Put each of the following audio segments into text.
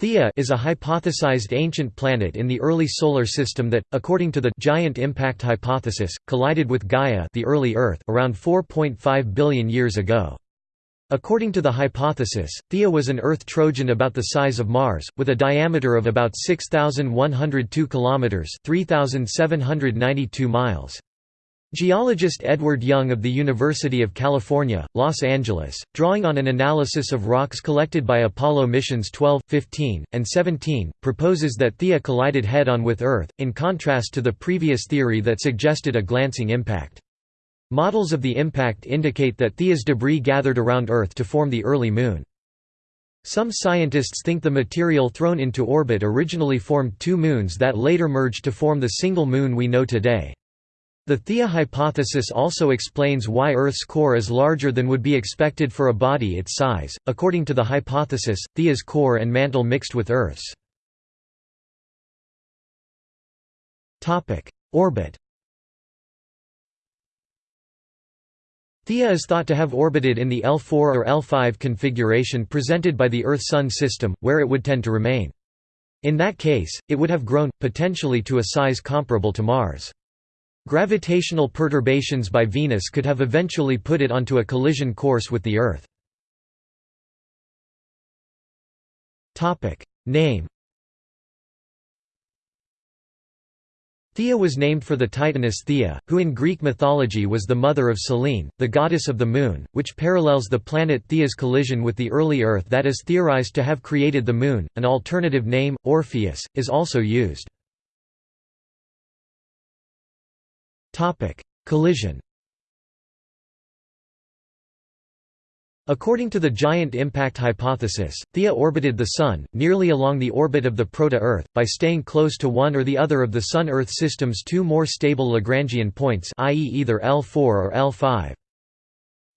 Theia is a hypothesized ancient planet in the early solar system that, according to the giant impact hypothesis, collided with Gaia, the early Earth, around 4.5 billion years ago. According to the hypothesis, Theia was an Earth Trojan about the size of Mars, with a diameter of about 6102 kilometers, 3792 miles. Geologist Edward Young of the University of California, Los Angeles, drawing on an analysis of rocks collected by Apollo missions 12, 15, and 17, proposes that Theia collided head-on with Earth, in contrast to the previous theory that suggested a glancing impact. Models of the impact indicate that Theia's debris gathered around Earth to form the early Moon. Some scientists think the material thrown into orbit originally formed two moons that later merged to form the single moon we know today. The Theia hypothesis also explains why Earth's core is larger than would be expected for a body its size. According to the hypothesis, Theia's core and mantle mixed with Earth's. Topic: Orbit. Theia is thought to have orbited in the L4 or L5 configuration presented by the Earth-Sun system, where it would tend to remain. In that case, it would have grown, potentially to a size comparable to Mars. Gravitational perturbations by Venus could have eventually put it onto a collision course with the Earth. Name Theia was named for the Titaness Theia, who in Greek mythology was the mother of Selene, the goddess of the moon, which parallels the planet Theia's collision with the early Earth that is theorized to have created the moon. An alternative name, Orpheus, is also used. Collision. According to the giant impact hypothesis, Theia orbited the Sun, nearly along the orbit of the proto-Earth, by staying close to one or the other of the Sun-Earth system's two more stable Lagrangian points i.e. either L4 or L5.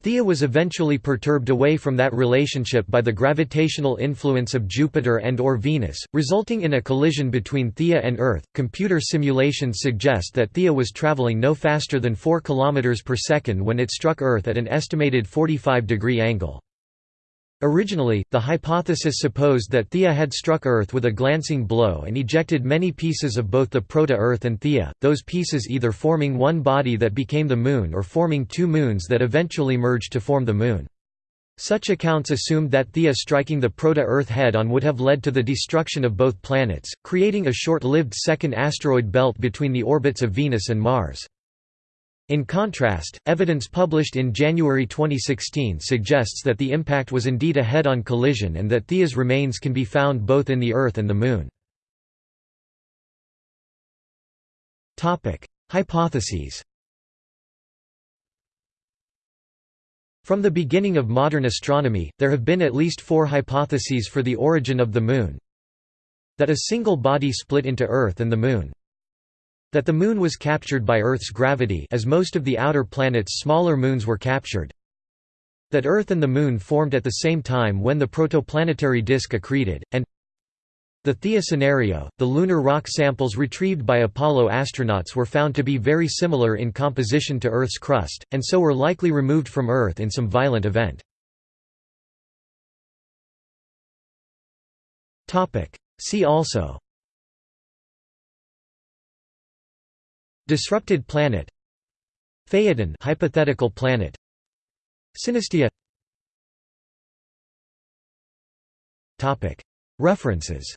Theia was eventually perturbed away from that relationship by the gravitational influence of Jupiter and or Venus, resulting in a collision between Theia and Earth. Computer simulations suggest that Theia was traveling no faster than 4 km per second when it struck Earth at an estimated 45 degree angle. Originally, the hypothesis supposed that Theia had struck Earth with a glancing blow and ejected many pieces of both the proto-Earth and Theia, those pieces either forming one body that became the Moon or forming two moons that eventually merged to form the Moon. Such accounts assumed that Theia striking the proto-Earth head-on would have led to the destruction of both planets, creating a short-lived second asteroid belt between the orbits of Venus and Mars. In contrast, evidence published in January 2016 suggests that the impact was indeed a head-on collision and that Theia's remains can be found both in the Earth and the Moon. Hypotheses From the beginning of modern astronomy, there have been at least four hypotheses for the origin of the Moon. That a single body split into Earth and the Moon. That the Moon was captured by Earth's gravity as most of the outer planet's smaller moons were captured. That Earth and the Moon formed at the same time when the protoplanetary disk accreted, and the Theia scenario, the lunar rock samples retrieved by Apollo astronauts were found to be very similar in composition to Earth's crust, and so were likely removed from Earth in some violent event. See also Disrupted planet Phaethon hypothetical planet Synestia Topic. References